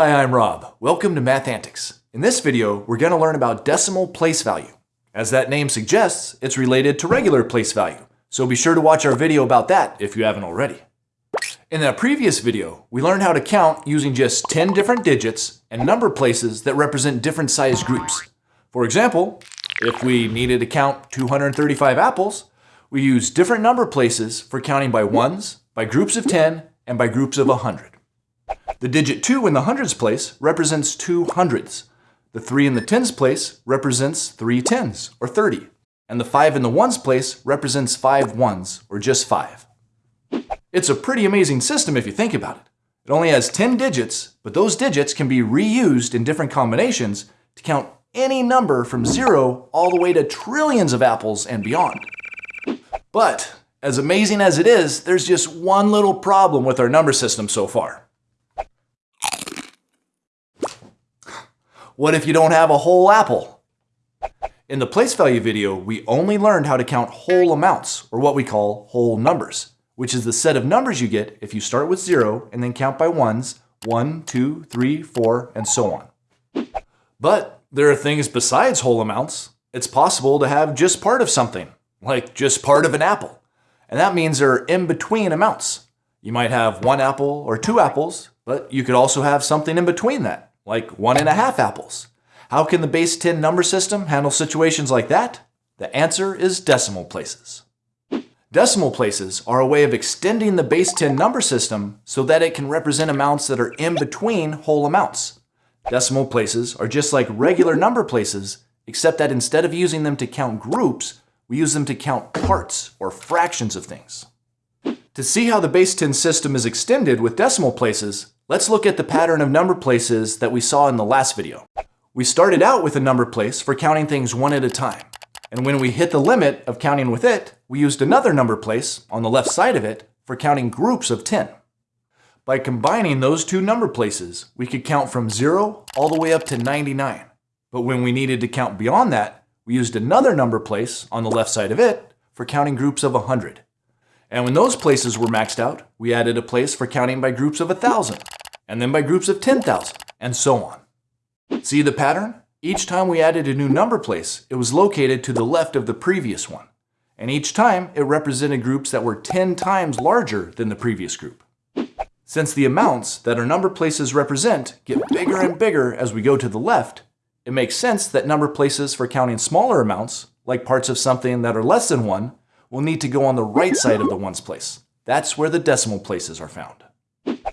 Hi, I'm Rob. Welcome to Math Antics. In this video, we're going to learn about decimal place value. As that name suggests, it's related to regular place value, so be sure to watch our video about that if you haven't already. In that previous video, we learned how to count using just 10 different digits and number places that represent different size groups. For example, if we needed to count 235 apples, we use different number places for counting by ones, by groups of 10, and by groups of 100. The digit 2 in the hundreds place represents two hundreds. The 3 in the tens place represents three tens, or 30. And the 5 in the ones place represents five ones, or just 5. It's a pretty amazing system if you think about it. It only has 10 digits, but those digits can be reused in different combinations to count any number from zero all the way to trillions of apples and beyond. But as amazing as it is, there's just one little problem with our number system so far. What if you don't have a whole apple? In the place value video, we only learned how to count whole amounts, or what we call whole numbers, which is the set of numbers you get if you start with zero and then count by ones, one, two, three, four, and so on. But there are things besides whole amounts. It's possible to have just part of something, like just part of an apple. And that means there are in-between amounts. You might have one apple or two apples, but you could also have something in between that like one and a half apples. How can the base 10 number system handle situations like that? The answer is decimal places. Decimal places are a way of extending the base 10 number system so that it can represent amounts that are in between whole amounts. Decimal places are just like regular number places, except that instead of using them to count groups, we use them to count parts or fractions of things. To see how the base 10 system is extended with decimal places, Let's look at the pattern of number places that we saw in the last video. We started out with a number place for counting things one at a time. And when we hit the limit of counting with it, we used another number place on the left side of it for counting groups of 10. By combining those two number places, we could count from 0 all the way up to 99. But when we needed to count beyond that, we used another number place on the left side of it for counting groups of 100. And when those places were maxed out, we added a place for counting by groups of 1,000 and then by groups of 10,000, and so on. See the pattern? Each time we added a new number place, it was located to the left of the previous one. And each time, it represented groups that were 10 times larger than the previous group. Since the amounts that our number places represent get bigger and bigger as we go to the left, it makes sense that number places for counting smaller amounts, like parts of something that are less than 1, will need to go on the right side of the ones place. That's where the decimal places are found.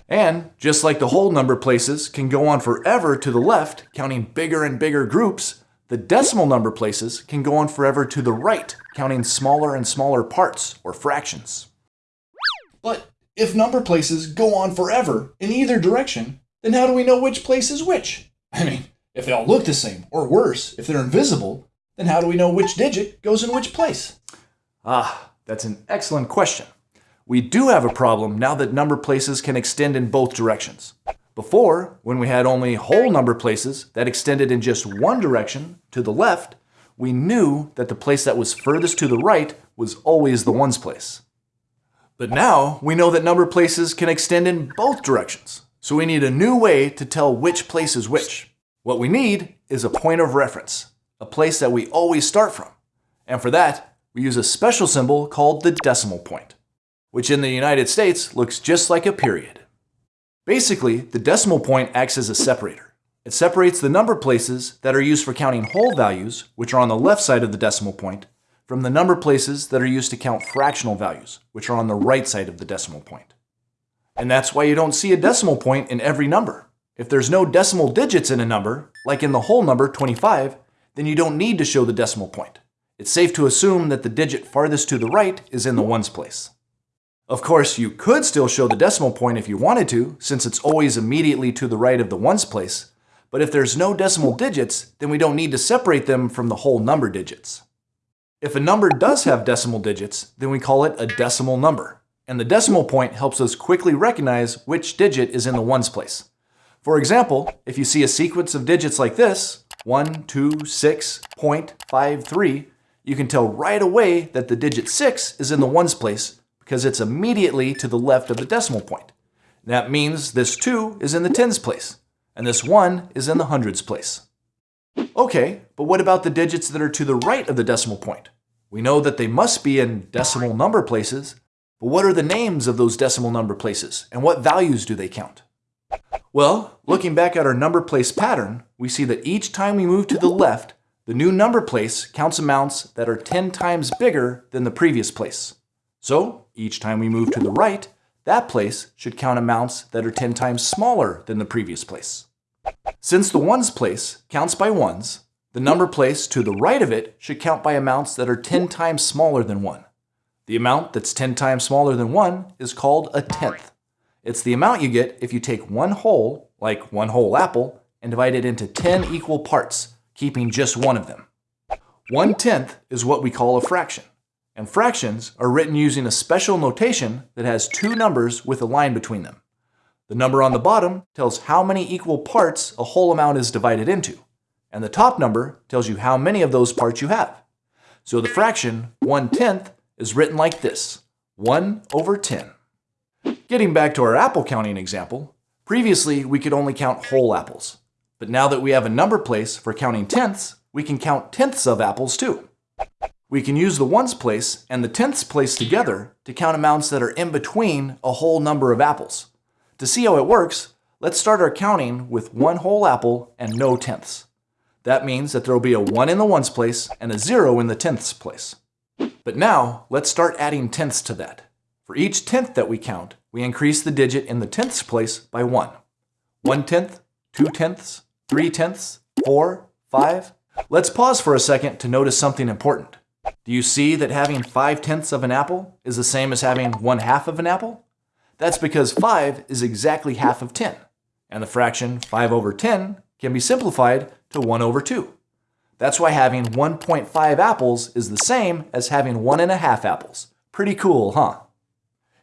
And just like the whole number places can go on forever to the left, counting bigger and bigger groups, the decimal number places can go on forever to the right, counting smaller and smaller parts or fractions. But if number places go on forever in either direction, then how do we know which place is which? I mean, if they all look the same, or worse, if they're invisible, then how do we know which digit goes in which place? Ah, that's an excellent question. We do have a problem now that number places can extend in both directions. Before, when we had only whole number places that extended in just one direction, to the left, we knew that the place that was furthest to the right was always the ones place. But now we know that number places can extend in both directions, so we need a new way to tell which place is which. What we need is a point of reference, a place that we always start from. And for that, we use a special symbol called the decimal point which in the United States looks just like a period. Basically, the decimal point acts as a separator. It separates the number places that are used for counting whole values, which are on the left side of the decimal point, from the number places that are used to count fractional values, which are on the right side of the decimal point. And that's why you don't see a decimal point in every number. If there's no decimal digits in a number, like in the whole number 25, then you don't need to show the decimal point. It's safe to assume that the digit farthest to the right is in the ones place. Of course, you could still show the decimal point if you wanted to, since it's always immediately to the right of the ones place. But if there's no decimal digits, then we don't need to separate them from the whole number digits. If a number does have decimal digits, then we call it a decimal number. And the decimal point helps us quickly recognize which digit is in the ones place. For example, if you see a sequence of digits like this, 1, 2, 6, 0.53, you can tell right away that the digit 6 is in the ones place because it's immediately to the left of the decimal point. That means this 2 is in the tens place. and this 1 is in the hundreds place. Okay, but what about the digits that are to the right of the decimal point? We know that they must be in decimal number places, but what are the names of those decimal number places, and what values do they count? Well, looking back at our number place pattern, we see that each time we move to the left, the new number place counts amounts that are 10 times bigger than the previous place. So, each time we move to the right, that place should count amounts that are 10 times smaller than the previous place. Since the ones place counts by ones, the number place to the right of it should count by amounts that are 10 times smaller than 1. The amount that's 10 times smaller than 1 is called a tenth. It's the amount you get if you take one whole, like one whole apple, and divide it into 10 equal parts, keeping just one of them. One tenth is what we call a fraction. And fractions are written using a special notation that has two numbers with a line between them. The number on the bottom tells how many equal parts a whole amount is divided into, and the top number tells you how many of those parts you have. So the fraction 1 tenth is written like this, 1 over 10. Getting back to our apple counting example, previously we could only count whole apples. But now that we have a number place for counting tenths, we can count tenths of apples too. We can use the ones place and the tenths place together to count amounts that are in between a whole number of apples. To see how it works, let's start our counting with one whole apple and no tenths. That means that there will be a 1 in the ones place and a 0 in the tenths place. But now, let's start adding tenths to that. For each tenth that we count, we increase the digit in the tenths place by 1. 1 tenth, 2 tenths, 3 tenths, 4, 5. Let's pause for a second to notice something important. Do you see that having 5 tenths of an apple is the same as having 1 half of an apple? That's because 5 is exactly half of 10, and the fraction 5 over 10 can be simplified to 1 over 2. That's why having 1.5 apples is the same as having 1.5 apples. Pretty cool, huh?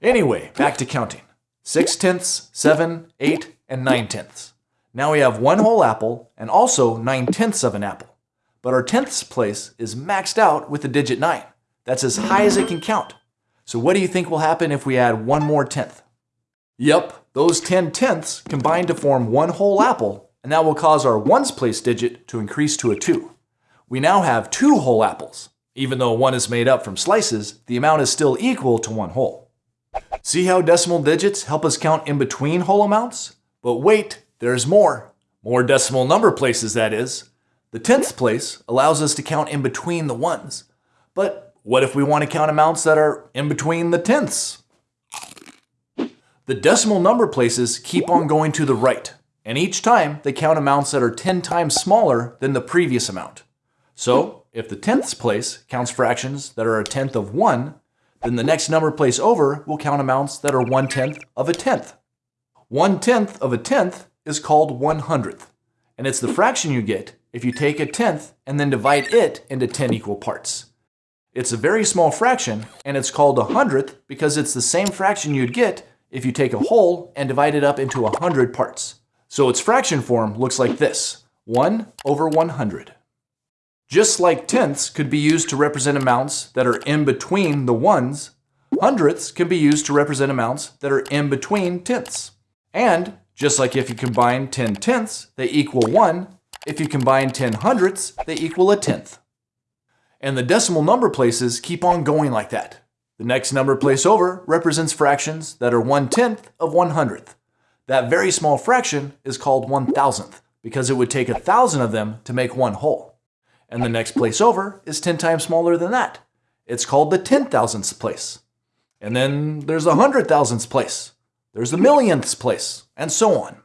Anyway, back to counting. 6 tenths, 7, 8, and 9 tenths. Now we have one whole apple and also 9 tenths of an apple. But our tenths place is maxed out with the digit 9. That's as high as it can count. So what do you think will happen if we add one more tenth? Yep, those 10 tenths combine to form one whole apple, and that will cause our ones place digit to increase to a 2. We now have two whole apples. Even though one is made up from slices, the amount is still equal to one whole. See how decimal digits help us count in between whole amounts? But wait, there's more. More decimal number places, that is. The tenths place allows us to count in between the ones. But what if we want to count amounts that are in between the tenths? The decimal number places keep on going to the right, and each time they count amounts that are 10 times smaller than the previous amount. So, if the tenths place counts fractions that are a tenth of 1, then the next number place over will count amounts that are one tenth of a tenth. One tenth of a tenth is called one hundredth, and it's the fraction you get if you take a tenth and then divide it into 10 equal parts. It's a very small fraction, and it's called a hundredth because it's the same fraction you'd get if you take a whole and divide it up into a hundred parts. So its fraction form looks like this, 1 over 100. Just like tenths could be used to represent amounts that are in between the ones, hundredths can be used to represent amounts that are in between tenths. And just like if you combine 10 tenths, they equal 1. If you combine 10 hundredths, they equal a tenth. And the decimal number places keep on going like that. The next number place over represents fractions that are 1 tenth of 1 hundredth. That very small fraction is called 1 thousandth because it would take a thousand of them to make one whole and the next place over is 10 times smaller than that. It's called the 10 thousandths place. And then there's a hundred thousandths place. There's the millionths place, and so on.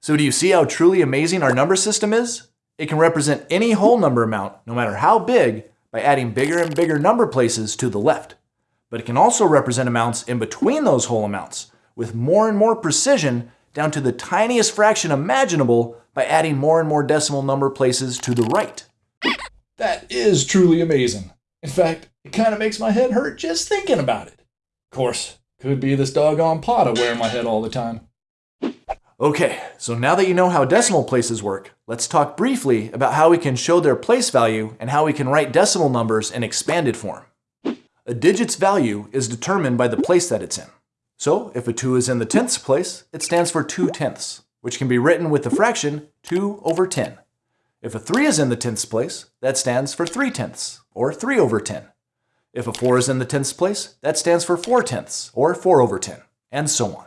So do you see how truly amazing our number system is? It can represent any whole number amount, no matter how big, by adding bigger and bigger number places to the left. But it can also represent amounts in between those whole amounts, with more and more precision down to the tiniest fraction imaginable by adding more and more decimal number places to the right. That is truly amazing. In fact, it kind of makes my head hurt just thinking about it. Of course, could be this doggone pot I wear in my head all the time. Okay, so now that you know how decimal places work, let's talk briefly about how we can show their place value and how we can write decimal numbers in expanded form. A digit's value is determined by the place that it's in. So if a 2 is in the tenths place, it stands for 2 tenths which can be written with the fraction 2 over 10. If a 3 is in the tenths place, that stands for 3 tenths, or 3 over 10. If a 4 is in the tenths place, that stands for 4 tenths, or 4 over 10, and so on.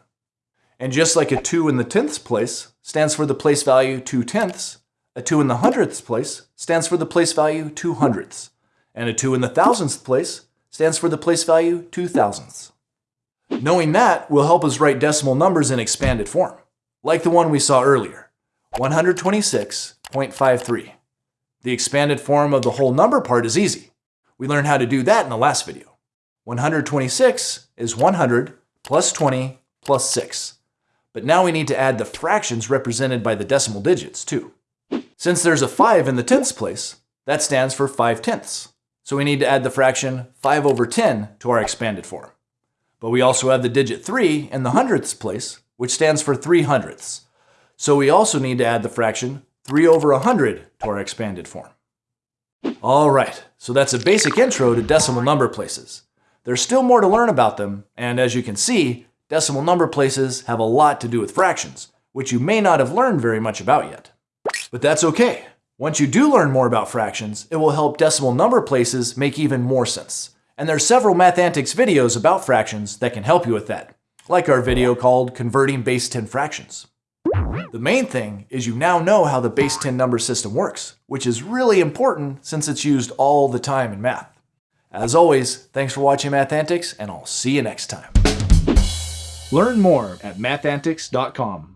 And just like a 2 in the tenths place stands for the place value 2 tenths, a 2 in the hundredths place stands for the place value 2 hundredths, and a 2 in the thousandths place stands for the place value 2 thousandths. Knowing that will help us write decimal numbers in expanded form, like the one we saw earlier, 126.53. The expanded form of the whole number part is easy. We learned how to do that in the last video. 126 is 100 plus 20 plus 6. But now we need to add the fractions represented by the decimal digits too. Since there's a 5 in the tenths place, that stands for 5 tenths. So we need to add the fraction 5 over 10 to our expanded form. But we also have the digit 3 in the hundredths place, which stands for 3 hundredths. So we also need to add the fraction 3 over 100 to our expanded form. All right, so that's a basic intro to decimal number places. There's still more to learn about them, and as you can see, decimal number places have a lot to do with fractions, which you may not have learned very much about yet. But that's okay. Once you do learn more about fractions, it will help decimal number places make even more sense. And there are several Math Antics videos about fractions that can help you with that, like our video called Converting Base 10 Fractions. The main thing is you now know how the base 10 number system works, which is really important since it's used all the time in math. As always, thanks for watching Math Antics, and I'll see you next time. Learn more at mathantics.com.